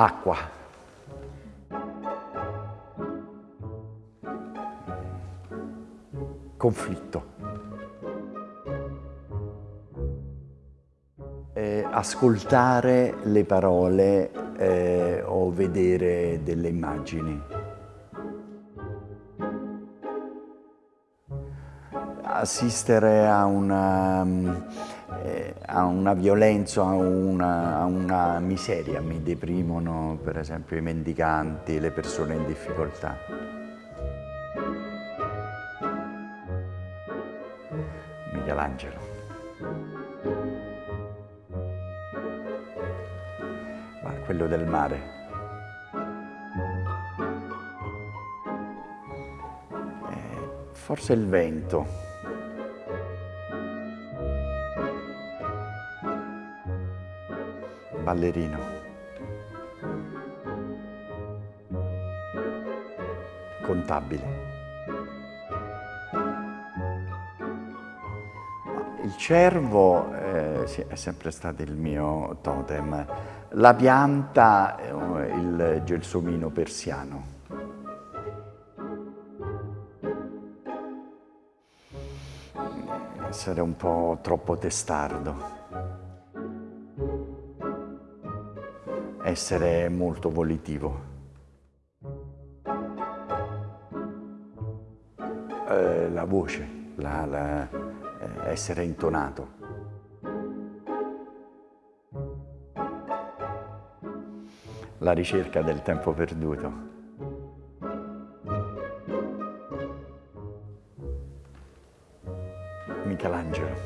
acqua. Conflitto. Eh, ascoltare le parole eh, o vedere delle immagini. Assistere a una, eh, a una violenza, a una, a una miseria, mi deprimono per esempio i mendicanti, le persone in difficoltà. Michelangelo. Ma quello del mare. Eh, forse il vento. Ballerino. Contabile. Il cervo eh, è sempre stato il mio totem, la pianta è il gelsomino persiano. Essere un po' troppo testardo. Essere molto volitivo. Eh, la voce, la, la eh, essere intonato. La ricerca del tempo perduto. Michelangelo.